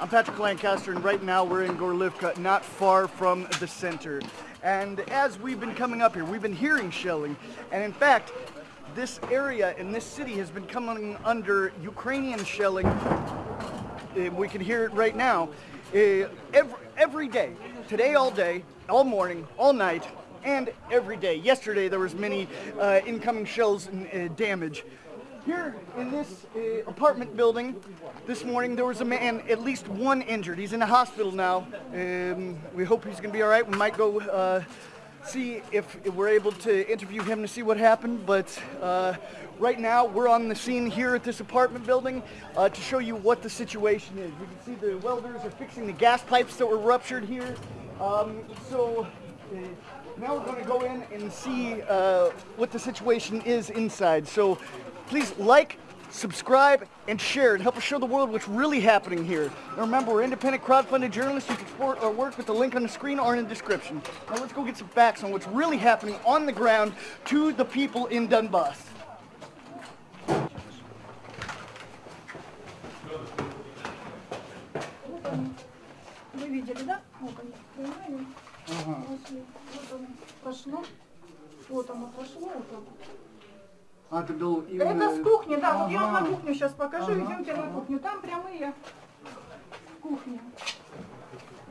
I'm Patrick Lancaster, and right now we're in Gorlivka, not far from the center. And as we've been coming up here, we've been hearing shelling, and in fact, this area in this city has been coming under Ukrainian shelling. Uh, we can hear it right now. Every, every day, today all day, all morning, all night, and every day. Yesterday there was many uh, incoming shells and uh, damage. Here in this uh, apartment building, this morning there was a man, at least one injured. He's in the hospital now. Um, we hope he's going to be all right. We might go uh, see if we're able to interview him to see what happened. But uh, right now we're on the scene here at this apartment building uh, to show you what the situation is. You can see the welders are fixing the gas pipes that were ruptured here. Um, so. Uh, now we're going to go in and see uh, what the situation is inside. So please like, subscribe, and share and help us show the world what's really happening here. And remember, we're independent crowdfunded journalists. You can support our work with the link on the screen or in the description. Now let's go get some facts on what's really happening on the ground to the people in Donbass. Вы видели, да? Вот оно, понимаете? Пошли. Вот оно прошло. Вот оно прошло, вот оно. А, это был Это с кухни, да. Вот я вам на Ага. кухню сейчас покажу. Ага, Идемте на ага. кухню. Там прямые кухни.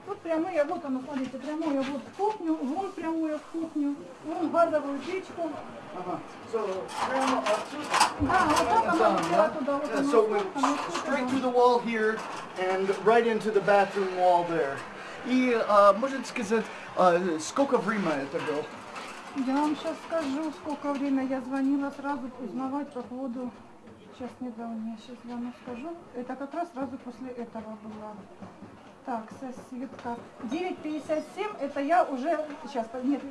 Тут прямые, вот оно, смотрите, прямое вот в кухню, вон прямое в кухню, вон газовую печку. Ага. So, прямо отсюда. Да, вот так да? туда, вот Yeah, оно, so вот we вот straight through the wall here and right into the bathroom wall there. И а, можете сказать, а, сколько времени это было? Я вам сейчас скажу, сколько время я звонила сразу узнавать по поводу... Сейчас недавно, я сейчас я вам скажу. Это как раз сразу после этого было. Так, соседка. 9.57, это я уже... Сейчас, нет,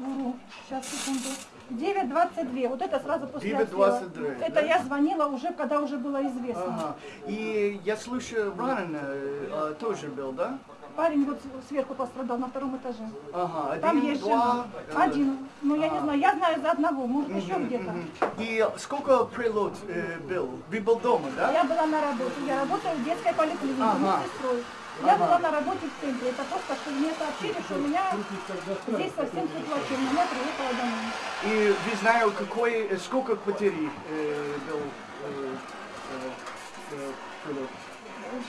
вру. Сейчас, секунду. 9.22, вот это сразу после 9:22, отстрела. да? Это я звонила уже, когда уже было известно. Ага. И я слышу, ранен а, тоже был, да? Парень вот сверху пострадал на втором этаже. Ага, Там один, есть два. жена. Один. Ну, я не знаю, я знаю за одного, может еще где-то. И сколько прилет э, был? Вы был дома, да? Я была на работе, я работаю в детской поликлинике, Ага. медсестрой. Я Ага. была на работе в центре. Это просто, что мне сообщили, что у меня здесь совсем все плачевно. Я приехала домой. И вы знаете, какой, э, сколько потерь э, э, прилет?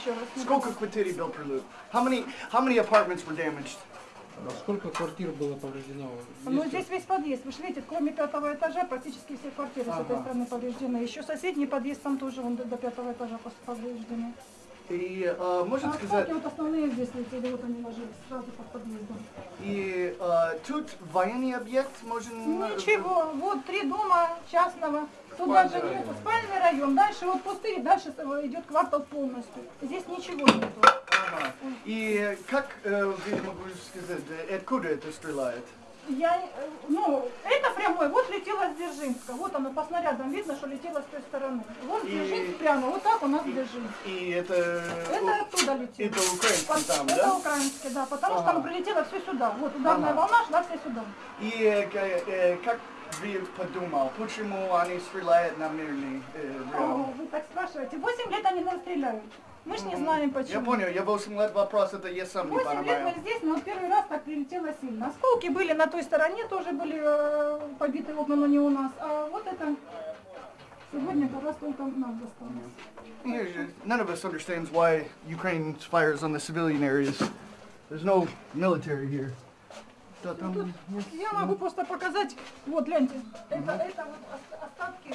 Еще раз. не Сколько потерь был прилет? How many, how many apartments were damaged? А сколько квартир было повреждено? Ну, здесь весь подъезд. Вы же видите, кроме пятого этажа, практически все квартиры с этой Ага. стороны повреждены. Еще соседний подъезд там тоже вон, до, до пятого этажа повреждены. И э, можно А сказать, вот основные здесь летели, вот они ложились сразу под подъездом. и э, тут военный объект можно... Ничего, вот три дома частного. Тут даже нету спальный район, дальше вот пустырь, дальше идет квартал полностью. Здесь ничего нету. Ага. И как э, вы могу сказать, э, откуда это стреляет? Я, э, ну, это прямой, вот летела с Дзержинска, вот оно по снарядам видно, что летела с той стороны. Вот И- Дзержинск прямо, вот так у нас Дзержинск. И это... Это оттуда летело. Это украинский Пот- там, это да? украинский, да, потому что Ага. оно прилетело все сюда. Вот ударная Ага. волна шла все сюда. И э, э, как вы подумал, почему они стреляют на мирный э, О, район? вы так спрашиваете. Восемь лет они нас стреляют. Мы ж не знаем почему. Я понял, я 8 лет вопрос, это я сам не 8 лет понимаю. мы здесь, но первый раз так прилетело сильно. Осколки были на той стороне, тоже были э, побиты окна, но не у нас. А вот это сегодня как раз только нам досталось. None of us understands why Ukraine fires on the civilian areas. There's no military here. Да, там есть- Я могу просто показать, вот гляньте, это, это вот ос- остатки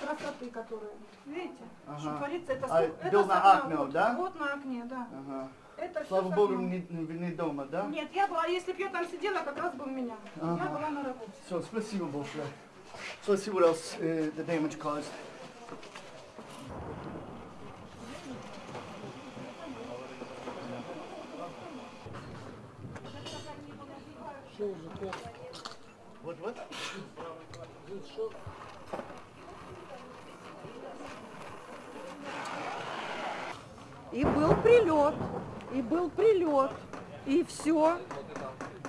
красоты, которые, видите, Ага. что творится, это, А, это был на окно, вот, да? Вот на окне, да. Ага. Это Слава богу, не, не- дома, да? Нет, я была, если бы я там сидела, как раз бы у меня. Я Ага. была на работе. So, спасибо большое. So let's see what else uh, the damage caused. What, what? И был прилет, и был прилет, и все.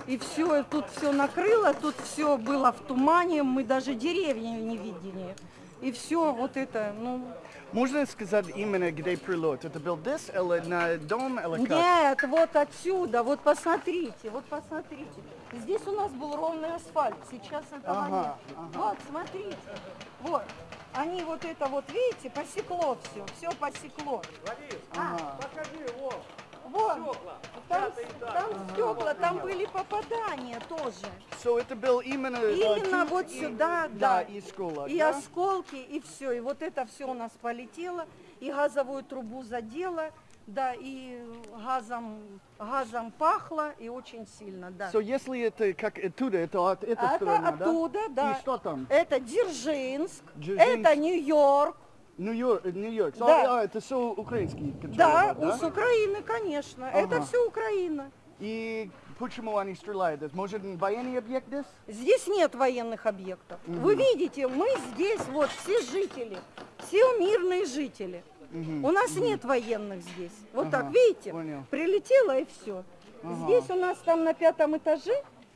И все, тут все накрыло, тут все было в тумане, мы даже деревья не видели. и все вот это, ну, Можно сказать именно где прилет? Это был this или на дом или как? Нет, вот отсюда, вот посмотрите, вот посмотрите. Здесь у нас был ровный асфальт, сейчас этого Ага, нет. Вот, смотрите, вот. Они вот это вот, видите, посекло все, все посекло. Ага. Вот, там, там стекла, там были попадания тоже. So это был именно... э, Именно тут вот и- сюда, Да, да. и школа. И да? осколки, и все. И вот это все у нас полетело, и газовую трубу задело, да, и газом, газом пахло, и очень сильно, да. So если это как оттуда, это от этой Это стороны, оттуда, да. И что там? Это Дзержинск, Дзержинск. это Нью-Йорк, Нью-Йорк, Нью-Йорк. So, Да. а, это все украинский контроль, да, да? с Украины, конечно. Это Ага. все Украина. И почему они стреляют? Может, военный объект здесь? Здесь нет военных объектов. Вы видите, мы здесь, вот, все жители, все мирные жители. У нас нет военных здесь. Вот Ага, так, видите, понял. прилетело и все. Здесь у нас там на пятом этаже,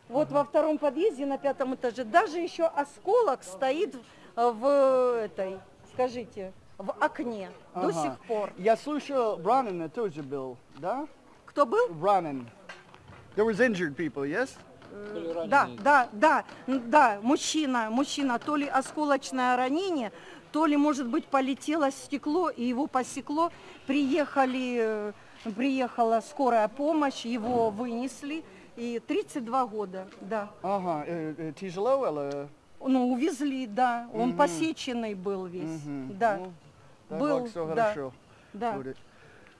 вот во втором подъезде на пятом этаже, даже еще осколок стоит э, в этой, скажите, в окне до Ага. сих пор. Я слышал, Ранен тоже был, да? Кто был? Ранен. There was injured people, yes? Да, да, да, да, мужчина, мужчина, то ли осколочное ранение, то ли, может быть, полетело стекло и его посекло. Приехали, э, приехала скорая помощь, его вынесли. И 32 года, да. Ага, э, э, тяжело или... Ну, увезли, да. Он посеченный был весь, Мгм. да. Ну, Был, все да. хорошо Да. будет.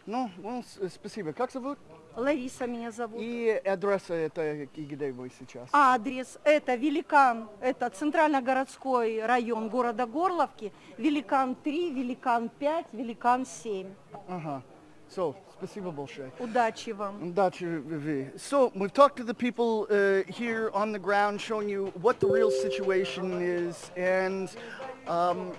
Ну, ну, спасибо. Как зовут? Лариса меня зовут. И адреса это и где вы сейчас? Адрес это Великан, это центрально-городской район города Горловки, Великан 3, Великан 5, Великан 7. Ага. So, спасибо большое. Удачи вам. Удачи, Vivi. So, we've talked to the people uh, here on the ground, showing you what the real situation is, and um,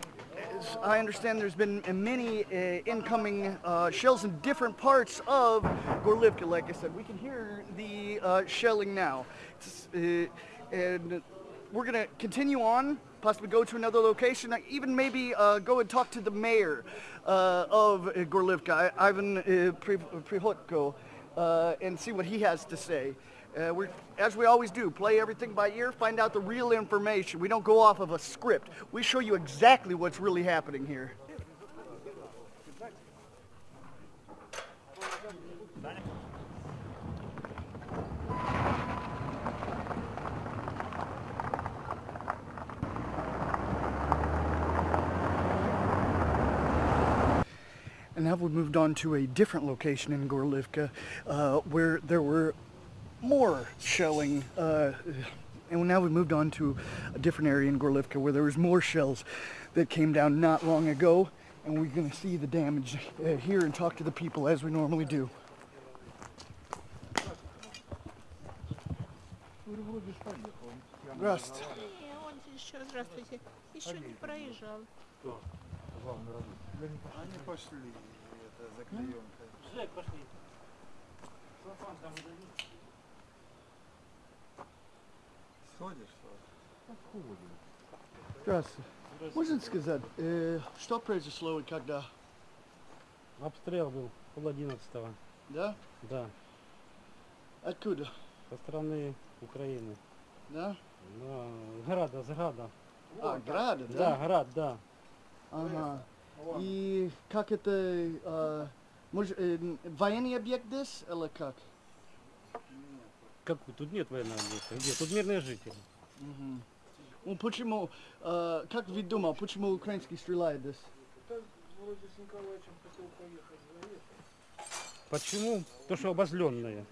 I understand there's been many uh, incoming uh, shells in different parts of Gorlivka. Like I said, we can hear the uh, shelling now, uh, and we're gonna continue on, possibly go to another location, uh, even maybe uh, go and talk to the mayor of Gorlivka, Ivan Prihotko, and see what he has to say. Uh, we're, as we always do, play everything by ear, find out the real information. We don't go off of a script. We show you exactly what's really happening here. And now we've moved on to a different location in Gorlivka uh, where there were more shelling. Uh, and now we've moved on to a different area in Gorlivka where there was more shells that came down not long ago. And we're going to see the damage uh, here and talk to the people as we normally do. Здравствуйте. Не, он еще, здравствуйте, еще не проезжал. Они пошли, это заклеенка. Сходишь? Здравствуйте. Можно сказать, э, что произошло и когда? Обстрел был пол одиннадцатого. Да? Да. Откуда? Со стороны Украины. Да? Да, Града, с Града. А, Града, Да, да? Град, да. Ага. И как это, э, может, э, военный объект здесь или как? Как тут нет военного объекта? Где? Тут мирные жители. Ну почему, э, как вы думал, почему украинский стреляет здесь? Почему? То, что обозленные.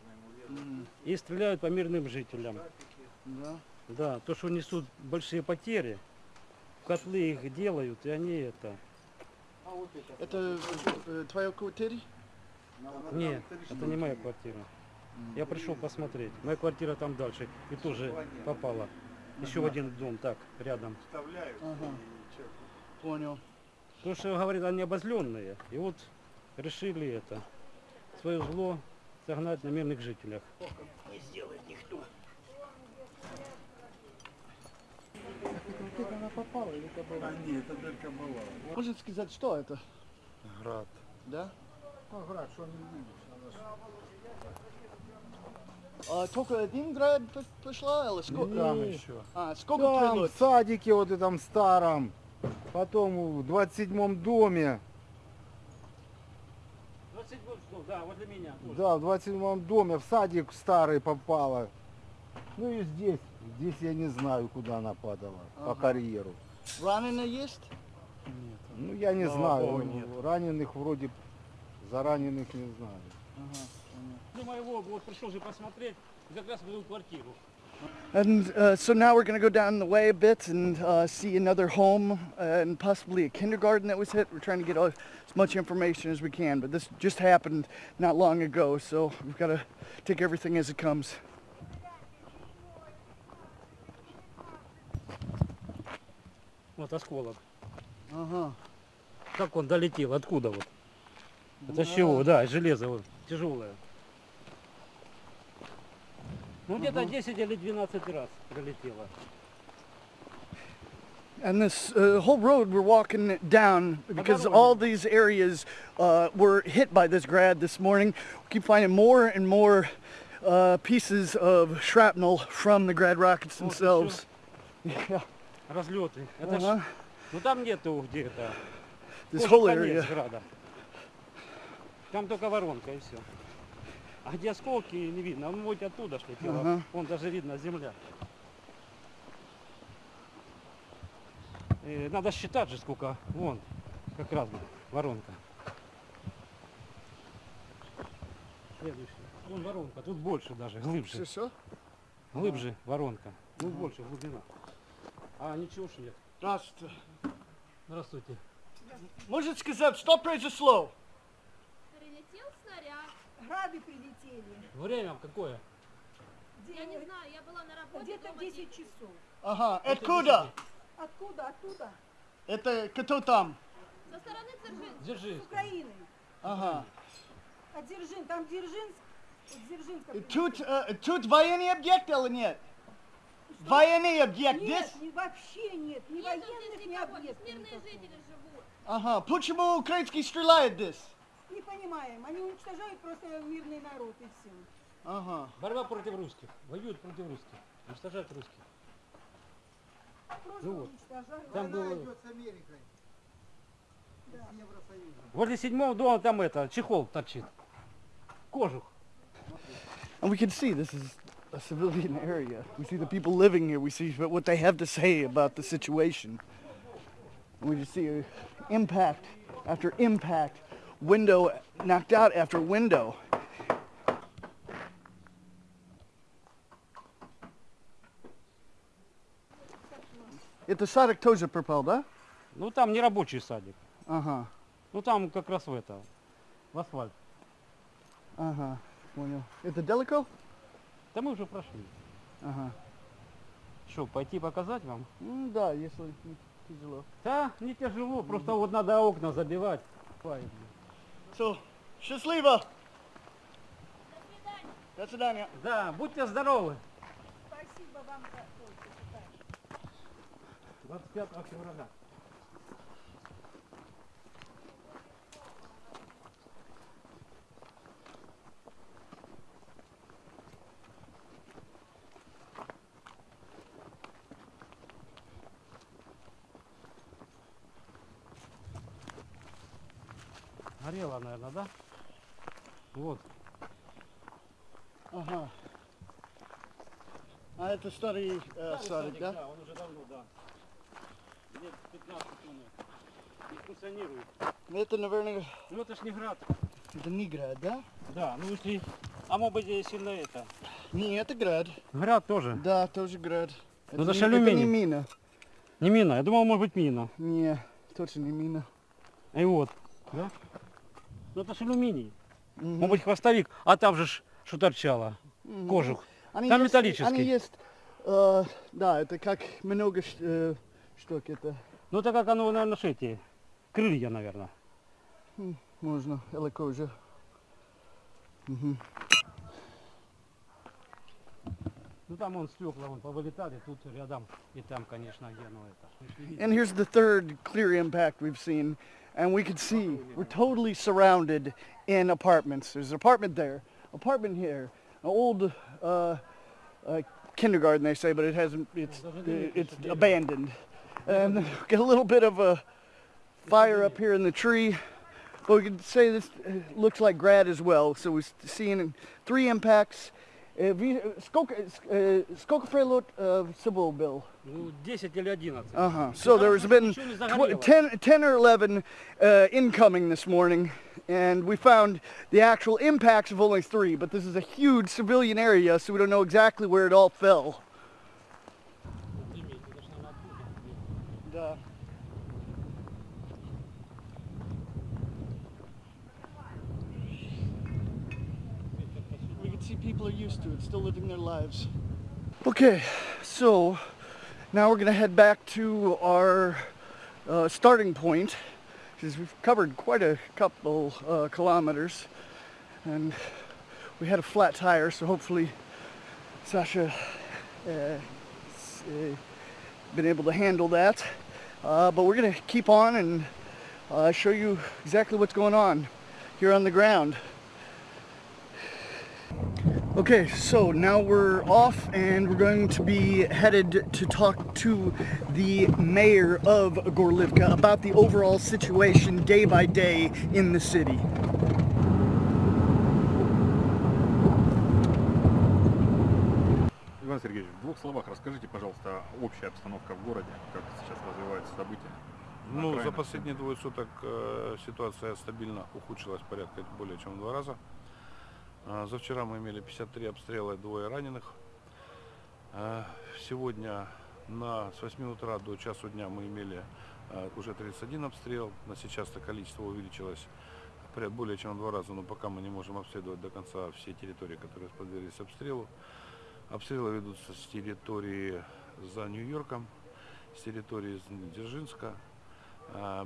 И стреляют по мирным жителям. Да. Да, то, что несут большие потери, котлы их делают, и они это... Это э, твоя квартира? Нет, это не моя квартира. Я пришел посмотреть. Моя квартира там дальше. И тоже попала. Еще в один дом, так, рядом. Ага. Понял. То, что говорят, они обозленные. И вот решили это, свое зло согнать на мирных жителях. она попала или это была? А нет, это дырка была. Можете сказать, что это? Град. Да? Ну, град, что не видишь? А, только один град п- пошла, или сколько? Там еще. А, сколько Там, прилет? в садике вот этом старом, потом в 27-м доме, 27 число, да, возле меня. тоже. да, в 27-м доме, в садик старый попала. Ну и здесь, здесь я не знаю, куда она падала, по Ага. карьеру. Раненые есть? Ну я не Слава знаю, Богу, нет. раненых вроде, за раненых не знаю. Думаю, его вот пришел же посмотреть, как раз в эту квартиру. And uh, so now we're going to go down the way a bit and uh, see another home uh, and possibly a kindergarten that was hit. We're trying to get all, as much information as we can, but this just happened not long ago, so we've got to take everything as it comes. Вот осколок. Ага. Как он долетел, откуда вот? Это с чего? Да, из железа вот, тяжелое. Ну где-то 10 или 12 раз пролетело. And this uh, whole road we're walking down because all these areas uh, were hit by this grad this morning. We keep finding more and more uh, pieces of shrapnel from the grad rockets Вот themselves. Yeah, Разлеты. Это ж- ага. ну там нету где-то. This Вот whole конец area. града. Там только воронка и все. А где осколки не видно. Он вот оттуда ж летело. Ага. Вон даже видно земля. Э, надо считать же сколько. Вон, как раз воронка. Следующий. Вон воронка. Тут больше даже, глубже. Все? Глубже воронка. Ну больше глубина. А ничего ж нет. Здравствуйте. Здравствуйте. Можете сказать, что произошло? Прилетел снаряд. Грады прилетели. Время какое? Я не знаю, я была на работе. Где-то дома 10 де- часов. Ага, откуда? Откуда? Оттуда? Это кто там? Со стороны Дзержинска. Держи. С Украины. Ага. От Дзержин. Там Дзержинск. Дзержинска. Тут, э, тут военный объект или нет? Военный объект Нет, здесь? не, вообще нет. Ни Нету военных, здесь ни объектов мирные никакого. жители живут. Ага. Почему украинский стреляет здесь? Не понимаем. Они уничтожают просто мирный народ и все. Ага. Борьба против русских. Воюют против русских. Уничтожают русских. Просто Ну вот. уничтожают. Там Война было... идет с Америкой. Евросоюзом. Возле седьмого дома там это, чехол торчит. Кожух. And we can see this is a civilian area. We see the people living here. We see what they have to say about the situation. And we just see impact after impact, window knocked out after window. Это садик тоже пропал, да? Ну там не рабочий садик. Ага, Ну там как раз в это, в асфальт. ага, понял. Это далеко? Да мы уже прошли. Ага. Что, пойти показать вам? М, да, если не тяжело. Да, не тяжело, просто вот надо окна забивать. So, счастливо! До свидания. Да, будьте здоровы. Спасибо вам за помощь. 25 февраля. Горела, наверное, да? Вот. Ага. А это старый э, садик, да? Да, он уже давно, да. Лет 15 он не функционирует. Это, наверное, Ну это ж не град. это не град, да? Да, ну если... А может быть здесь сильно это... Не, это град. Град тоже. Да, тоже град. Ну, это не, ж это не мина. Не мина, я думал может быть мина. Не, точно не мина. И вот. Да? Ну это ж алюминий. Мгм. Может быть хвостовик, а там же что торчало. Мгм. Кожух. Они Там есть- металлический. Они есть, э, да, это как много э, штук, это Ну это как оно, наверное, эти крылья, наверное. можно, или кожа. Мгм. Ну там он стекла, вон повылетали, тут рядом и там, конечно, где, ну это. And here's the third clear impact we've seen. And we can see we're totally surrounded in apartments. There's an apartment there, apartment here, an old uh, uh, kindergarten they say, but it hasn't. It's it's abandoned. And get a little bit of a fire up here in the tree. But we can say this uh, looks like grad as well. So we're seeing three impacts. Uh, vi- Skолько uh, skолько прилет uh, всего был? Ну, 10 или 11. Uh-huh. So there's been Ничего не tw- загорело. 10, 10 or 11 uh, incoming this morning, and we found the actual impacts of only three, but this is a huge civilian area, so we don't know exactly where it all fell. People are used to it, still living their lives. Okay, so now we're gonna head back to our uh, starting point because we've covered quite a couple uh, kilometers and we had a flat tire so hopefully Sasha uh, uh, been able to handle that uh, but we're gonna keep on and uh, show you exactly what's going on here on the ground Okay, so now we're off and we're going to be headed to talk to the mayor of Gorlivka about the overall situation day by day in the city. Иван Сергеевич, в двух словах расскажите, пожалуйста, общая обстановка в городе, как сейчас развиваются события. на Ну, за окраинах последние двое суток э, ситуация стабильно ухудшилась порядка более чем в два раза. А, за вчера мы имели 53 обстрела и двое раненых. А, сегодня на, с 8 утра до часу дня мы имели а, уже 31 обстрел. На сейчас это количество увеличилось более чем в два раза, но пока мы не можем обследовать до конца все территории, которые подверглись обстрелу. Обстрелы ведутся с территории за Нью-Йорком, с территории Дзержинска,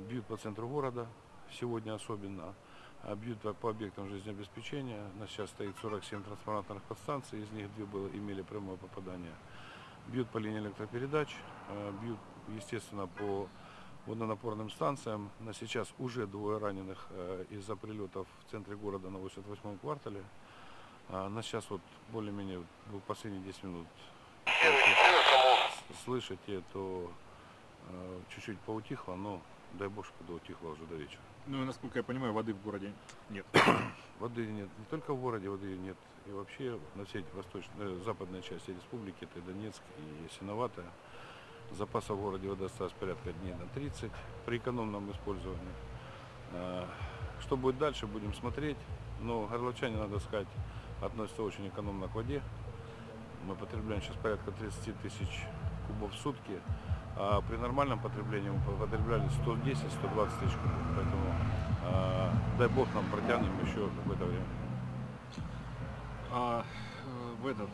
бьют по центру города, сегодня особенно, а, бьют по, объектам жизнеобеспечения. У нас сейчас стоит 47 трансформаторных подстанций, из них две было, имели прямое попадание. Бьют по линии электропередач, а, бьют, естественно, по водонапорным станциям. На сейчас уже двое раненых э, из-за прилетов в центре города на 88-м квартале. А, на сейчас вот более-менее последние 10 минут слышите, то э, чуть-чуть поутихло, но дай бог, чтобы утихло уже до вечера. Ну и насколько я понимаю, воды в городе нет. Воды нет не только в городе, воды нет и вообще на всей восточной, э, западной части республики, это и Донецк и Ясиноватая. Запасов в городе воды осталось порядка дней на 30 при экономном использовании. Э, Что будет дальше, будем смотреть. Но горловчане, надо сказать, относятся очень экономно к воде. Мы потребляем сейчас порядка 30 тысяч кубов в сутки, а при нормальном потреблении мы потребляли 110-120 тысяч кубов. Поэтому э, дай бог нам протянем еще какое-то время. А э, в этот,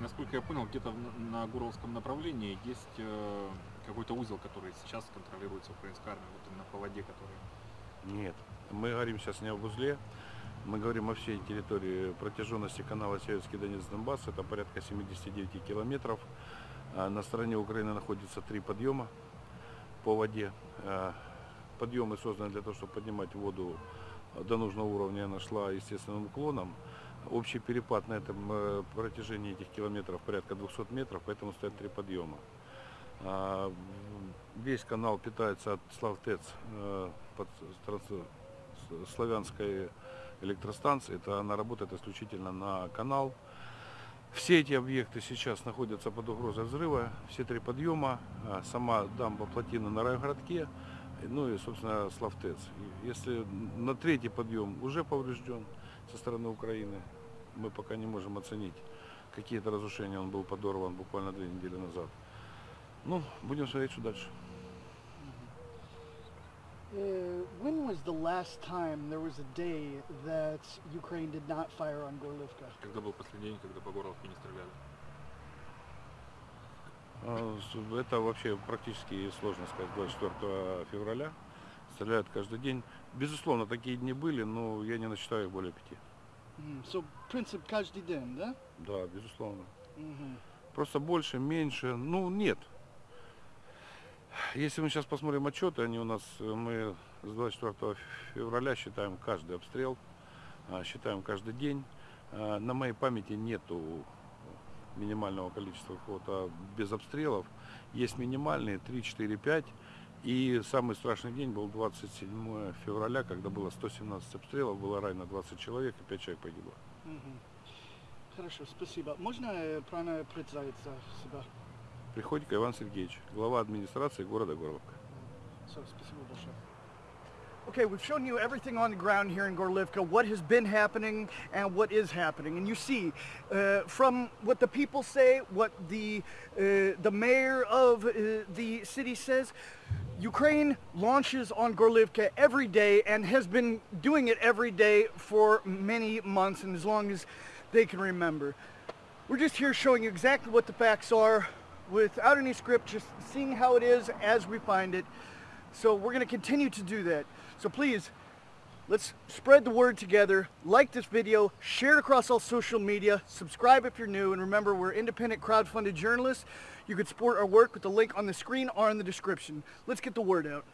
насколько я понял, где-то на Гуровском направлении есть э, какой-то узел, который сейчас контролируется украинской армией, вот именно по воде, который... Нет, мы говорим сейчас не об узле, мы говорим о всей территории протяженности канала Северский Донец-Донбасс, это порядка 79 километров. А На стороне Украины находится три подъема по воде. А, Подъемы созданы для того, чтобы поднимать воду до нужного уровня, она шла естественным уклоном. Общий перепад на этом э, протяжении этих километров порядка 200 метров, поэтому стоят три подъема. А, Весь канал питается от Славтец э, под славянской электростанции. Это она работает исключительно на канал. Все эти объекты сейчас находятся под угрозой взрыва. Все три подъема, а, сама дамба плотина на райгородке, ну и, собственно, Славтец. Если на третий подъем уже поврежден со стороны Украины, мы пока не можем оценить какие-то разрушения. Он был подорван буквально две недели назад. Ну, будем смотреть, что дальше. Uh, when was the last time there was a day that Ukraine did not fire on Gorlivka? Когда был последний день, когда по Горловке не стреляли? С- Это вообще практически сложно сказать. 24 февраля стреляют каждый день. Безусловно, такие дни были, но я не насчитаю их более пяти. Mm, so, принцип каждый день, да? Да, безусловно. Просто больше, меньше, ну нет. Если мы сейчас посмотрим отчеты, они у нас, э, мы с 24 февраля считаем каждый обстрел, а, считаем каждый день. А, На моей памяти нету минимального количества какого-то без обстрелов. Есть минимальные 3, 4, 5. И самый страшный день был 27 февраля, когда было 117 обстрелов, было ранено 20 человек и 5 человек погибло. Хорошо, спасибо. Можно э, правильно представиться себя? Приходько Иван Сергеевич, глава администрации города Горловка. So, спасибо большое. Okay, we've shown you everything on the ground here in Gorlivka, what has been happening and what is happening. And you see, uh, from what the people say, what the, uh, the mayor of uh, the city says, Ukraine launches on Gorlivka every day and has been doing it every day for many months and as long as they can remember. We're just here showing you exactly what the facts are without any script, just seeing how it is as we find it. So we're going to continue to do that. So please, let's spread the word together. Like this video, share it across all social media, subscribe if you're new, and remember we're independent crowdfunded journalists. You can support our work with the link on the screen or in the description. Let's get the word out.